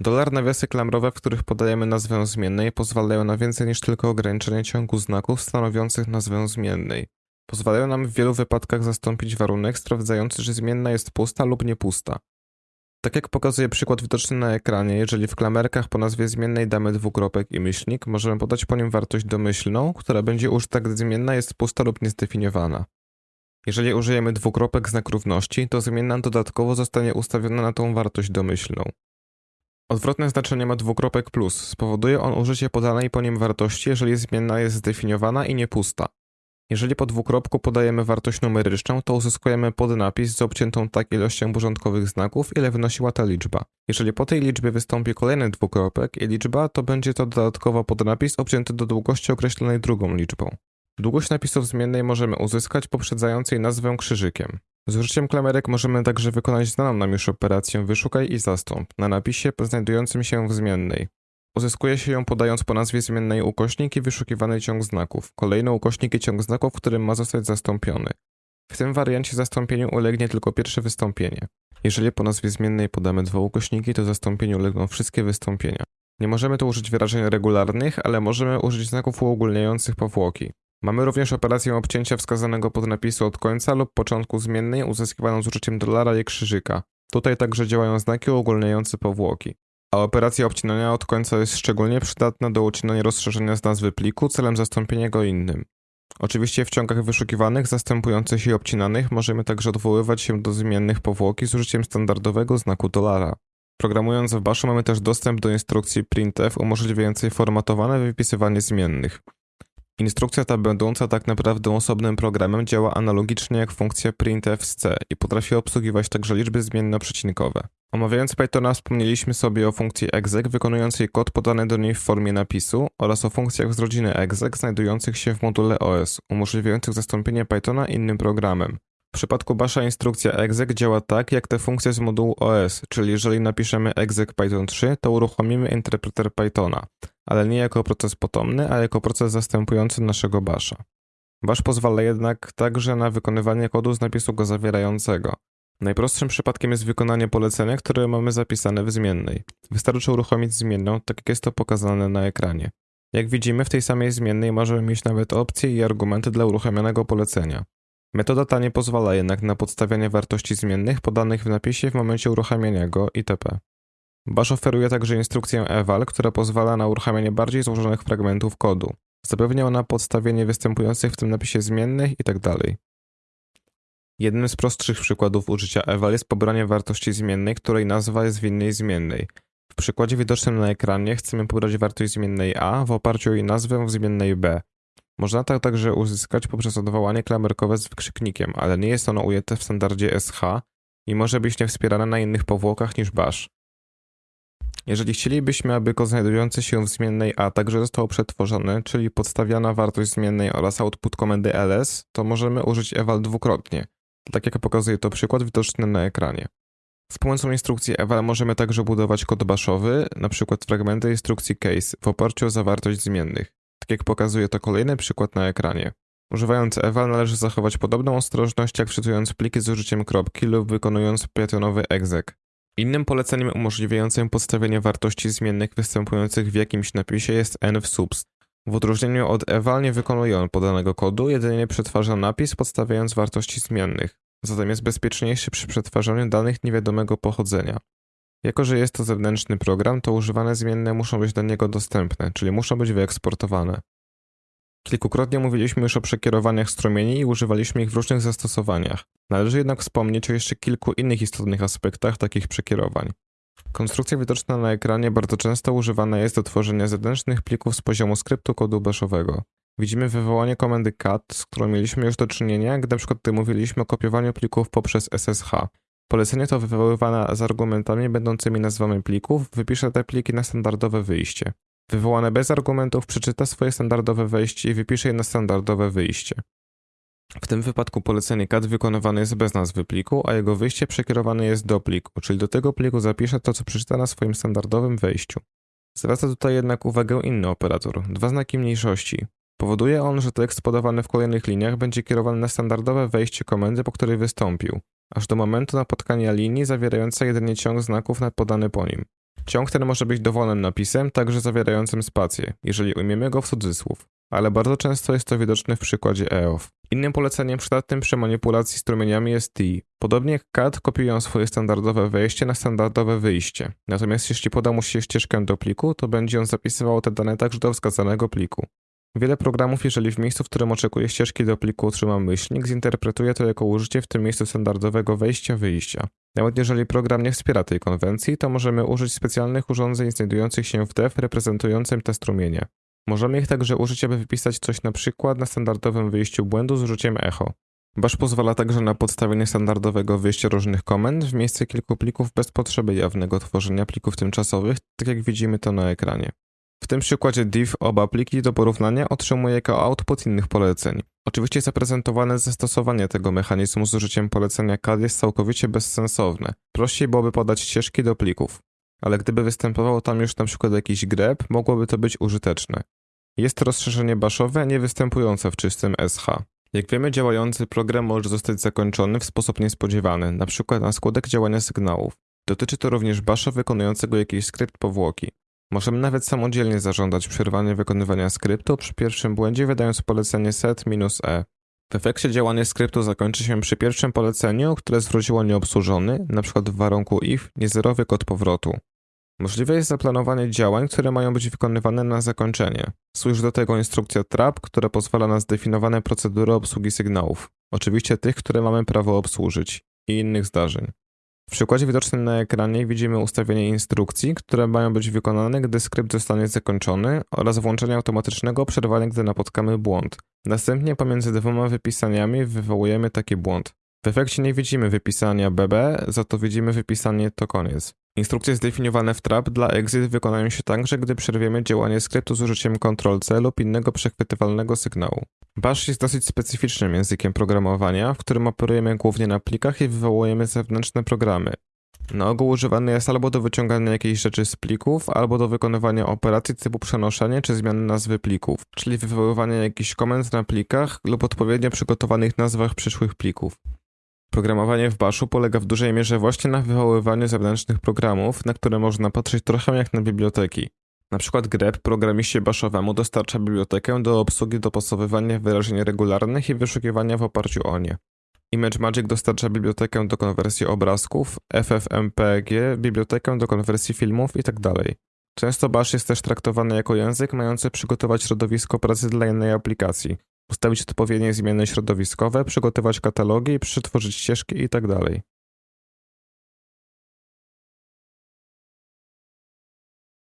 Dolar nawiasy klamrowe, w których podajemy nazwę zmiennej, pozwalają na więcej niż tylko ograniczenie ciągu znaków stanowiących nazwę zmiennej. Pozwalają nam w wielu wypadkach zastąpić warunek sprawdzający, że zmienna jest pusta lub niepusta. Tak jak pokazuje przykład widoczny na ekranie, jeżeli w klamerkach po nazwie zmiennej damy dwukropek i myślnik, możemy podać po nim wartość domyślną, która będzie użyta, gdy zmienna jest pusta lub niezdefiniowana. Jeżeli użyjemy dwukropek znak równości, to zmienna dodatkowo zostanie ustawiona na tą wartość domyślną. Odwrotne znaczenie ma dwukropek plus. Spowoduje on użycie podanej po nim wartości, jeżeli zmienna jest zdefiniowana i niepusta. Jeżeli po dwukropku podajemy wartość numeryczną, to uzyskujemy podnapis z obciętą tak ilością porządkowych znaków, ile wynosiła ta liczba. Jeżeli po tej liczbie wystąpi kolejny dwukropek i liczba, to będzie to dodatkowo podnapis obcięty do długości określonej drugą liczbą. Długość napisów zmiennej możemy uzyskać poprzedzając jej nazwę krzyżykiem. Z użyciem klamerek możemy także wykonać znaną nam już operację wyszukaj i zastąp na napisie znajdującym się w zmiennej. Uzyskuje się ją podając po nazwie zmiennej ukośnik i wyszukiwany ciąg znaków, kolejny ukośnik i ciąg znaków, którym ma zostać zastąpiony. W tym wariancie zastąpieniu ulegnie tylko pierwsze wystąpienie. Jeżeli po nazwie zmiennej podamy dwa ukośniki, to zastąpieniu ulegną wszystkie wystąpienia. Nie możemy tu użyć wyrażeń regularnych, ale możemy użyć znaków uogólniających powłoki. Mamy również operację obcięcia wskazanego podnapisu od końca lub początku zmiennej uzyskiwaną z użyciem dolara i krzyżyka. Tutaj także działają znaki uogólniające powłoki. A operacja obcinania od końca jest szczególnie przydatna do ucinania rozszerzenia z nazwy pliku celem zastąpienia go innym. Oczywiście w ciągach wyszukiwanych, zastępujących i obcinanych możemy także odwoływać się do zmiennych powłoki z użyciem standardowego znaku dolara. Programując w Bashu mamy też dostęp do instrukcji printf umożliwiającej formatowane wypisywanie zmiennych. Instrukcja ta będąca tak naprawdę osobnym programem działa analogicznie jak funkcja printf z C i potrafi obsługiwać także liczby zmiennoprzecinkowe. Omawiając Pythona wspomnieliśmy sobie o funkcji exec wykonującej kod podany do niej w formie napisu oraz o funkcjach z rodziny exec znajdujących się w module OS, umożliwiających zastąpienie Pythona innym programem. W przypadku Basha instrukcja exec działa tak jak te funkcje z modułu OS, czyli jeżeli napiszemy exec Python 3, to uruchomimy interpreter Pythona, ale nie jako proces potomny, a jako proces zastępujący naszego Basha. Bash pozwala jednak także na wykonywanie kodu z napisu go zawierającego. Najprostszym przypadkiem jest wykonanie polecenia, które mamy zapisane w zmiennej. Wystarczy uruchomić zmienną, tak jak jest to pokazane na ekranie. Jak widzimy, w tej samej zmiennej możemy mieć nawet opcje i argumenty dla uruchomionego polecenia. Metoda ta nie pozwala jednak na podstawianie wartości zmiennych podanych w napisie w momencie uruchamiania go itp. Bash oferuje także instrukcję eval, która pozwala na uruchamianie bardziej złożonych fragmentów kodu. Zapewnia ona podstawienie występujących w tym napisie zmiennych itd. Jednym z prostszych przykładów użycia eval jest pobranie wartości zmiennej, której nazwa jest w innej zmiennej. W przykładzie widocznym na ekranie chcemy pobrać wartość zmiennej a w oparciu o jej nazwę w zmiennej b. Można to także uzyskać poprzez odwołanie klamerkowe z wykrzyknikiem, ale nie jest ono ujęte w standardzie SH i może być niewspierane na innych powłokach niż bash. Jeżeli chcielibyśmy, aby kod znajdujący się w zmiennej a także został przetworzony, czyli podstawiana wartość zmiennej oraz output komendy ls, to możemy użyć eval dwukrotnie, tak jak pokazuje to przykład widoczny na ekranie. Z pomocą instrukcji eval możemy także budować kod baszowy, np. fragmenty instrukcji case w oparciu o zawartość zmiennych tak jak pokazuje to kolejny przykład na ekranie. Używając eval należy zachować podobną ostrożność jak wczytując pliki z użyciem kropki lub wykonując pythonowy exec. Innym poleceniem umożliwiającym podstawienie wartości zmiennych występujących w jakimś napisie jest env_subs. W odróżnieniu od eval nie wykonuje on podanego kodu, jedynie przetwarza napis podstawiając wartości zmiennych. Zatem jest bezpieczniejszy przy przetwarzaniu danych niewiadomego pochodzenia. Jako, że jest to zewnętrzny program, to używane zmienne muszą być dla niego dostępne, czyli muszą być wyeksportowane. Kilkukrotnie mówiliśmy już o przekierowaniach strumieni i używaliśmy ich w różnych zastosowaniach. Należy jednak wspomnieć o jeszcze kilku innych istotnych aspektach takich przekierowań. Konstrukcja widoczna na ekranie bardzo często używana jest do tworzenia zewnętrznych plików z poziomu skryptu kodu bashowego. Widzimy wywołanie komendy cat, z którą mieliśmy już do czynienia, gdy np. mówiliśmy o kopiowaniu plików poprzez SSH. Polecenie to wywoływane z argumentami będącymi nazwami plików wypisze te pliki na standardowe wyjście. Wywołane bez argumentów przeczyta swoje standardowe wejście i wypisze je na standardowe wyjście. W tym wypadku polecenie cat wykonywane jest bez nazwy pliku, a jego wyjście przekierowane jest do pliku, czyli do tego pliku zapisze to, co przeczyta na swoim standardowym wejściu. Zwraca tutaj jednak uwagę inny operator, dwa znaki mniejszości. Powoduje on, że tekst podawany w kolejnych liniach będzie kierowany na standardowe wejście komendy, po której wystąpił, aż do momentu napotkania linii zawierającej jedynie ciąg znaków podany po nim. Ciąg ten może być dowolnym napisem, także zawierającym spację, jeżeli ujmiemy go w cudzysłów, ale bardzo często jest to widoczne w przykładzie EOF. Innym poleceniem przydatnym przy manipulacji strumieniami jest T. Podobnie jak CAD kopiują swoje standardowe wejście na standardowe wyjście. Natomiast jeśli poda mu się ścieżkę do pliku, to będzie on zapisywał te dane także do wskazanego pliku. Wiele programów, jeżeli w miejscu, w którym oczekuje ścieżki do pliku otrzyma myślnik, zinterpretuje to jako użycie w tym miejscu standardowego wejścia-wyjścia. Nawet jeżeli program nie wspiera tej konwencji, to możemy użyć specjalnych urządzeń znajdujących się w dev reprezentującym te strumienie. Możemy ich także użyć, aby wypisać coś na przykład na standardowym wyjściu błędu z użyciem echo. Bash pozwala także na podstawienie standardowego wyjścia różnych komend w miejsce kilku plików bez potrzeby jawnego tworzenia plików tymczasowych, tak jak widzimy to na ekranie. W tym przykładzie div oba pliki do porównania otrzymuje jako output innych poleceń. Oczywiście zaprezentowane zastosowanie tego mechanizmu z użyciem polecenia CAD jest całkowicie bezsensowne. Prościej byłoby podać ścieżki do plików. Ale gdyby występował tam już przykład jakiś grep, mogłoby to być użyteczne. Jest to rozszerzenie baszowe, nie występujące w czystym SH. Jak wiemy, działający program może zostać zakończony w sposób niespodziewany, np. na skutek działania sygnałów. Dotyczy to również basza wykonującego jakiś skrypt powłoki. Możemy nawet samodzielnie zażądać przerwania wykonywania skryptu przy pierwszym błędzie wydając polecenie set-e. W efekcie działanie skryptu zakończy się przy pierwszym poleceniu, które zwróciło nieobsłużony, np. w warunku if, niezerowy kod powrotu. Możliwe jest zaplanowanie działań, które mają być wykonywane na zakończenie. Służy do tego instrukcja trap, która pozwala na zdefiniowane procedury obsługi sygnałów, oczywiście tych, które mamy prawo obsłużyć, i innych zdarzeń. W przykładzie widocznym na ekranie widzimy ustawienie instrukcji, które mają być wykonane, gdy skrypt zostanie zakończony oraz włączenie automatycznego przerwania, gdy napotkamy błąd. Następnie pomiędzy dwoma wypisaniami wywołujemy taki błąd. W efekcie nie widzimy wypisania BB, za to widzimy wypisanie to koniec. Instrukcje zdefiniowane w trap dla exit wykonają się także, gdy przerwiemy działanie skryptu z użyciem Ctrl-C lub innego przechwytywalnego sygnału. Bash jest dosyć specyficznym językiem programowania, w którym operujemy głównie na plikach i wywołujemy zewnętrzne programy. Na ogół używany jest albo do wyciągania jakiejś rzeczy z plików, albo do wykonywania operacji typu przenoszenie czy zmiany nazwy plików, czyli wywoływania jakichś komend na plikach lub odpowiednio przygotowanych nazwach przyszłych plików. Programowanie w Bashu polega w dużej mierze właśnie na wywoływaniu zewnętrznych programów, na które można patrzeć trochę jak na biblioteki. Na przykład grep programiście baszowemu dostarcza bibliotekę do obsługi dopasowywania wyrażeń regularnych i wyszukiwania w oparciu o nie. ImageMagick dostarcza bibliotekę do konwersji obrazków, FFmpeg bibliotekę do konwersji filmów itd. Często Bash jest też traktowany jako język mający przygotować środowisko pracy dla innej aplikacji, ustawić odpowiednie zmiany środowiskowe, przygotować katalogi, przetworzyć ścieżki itd.